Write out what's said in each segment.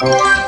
Oh.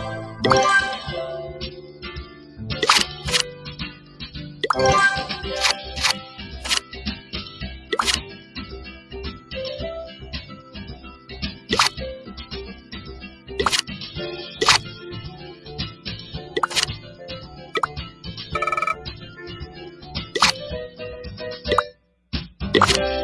Yeah.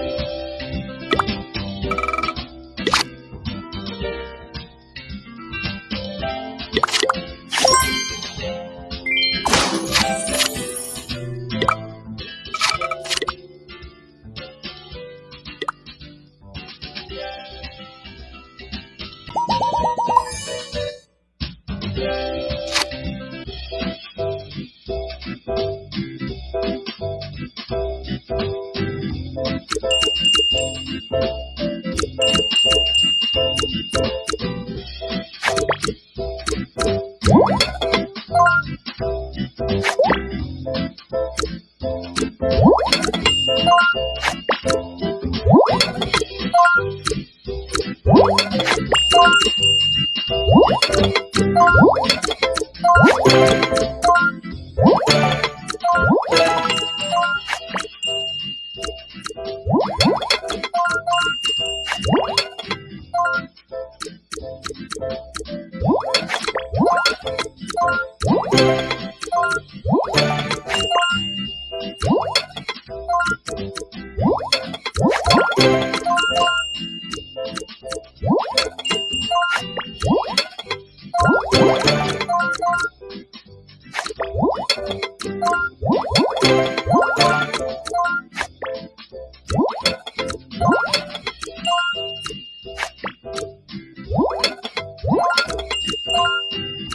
you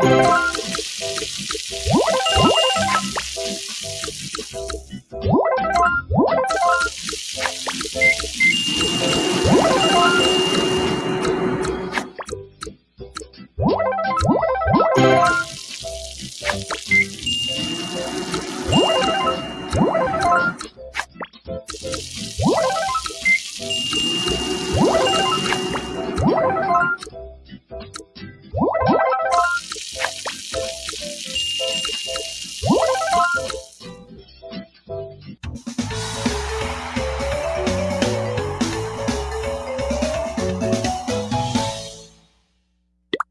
What?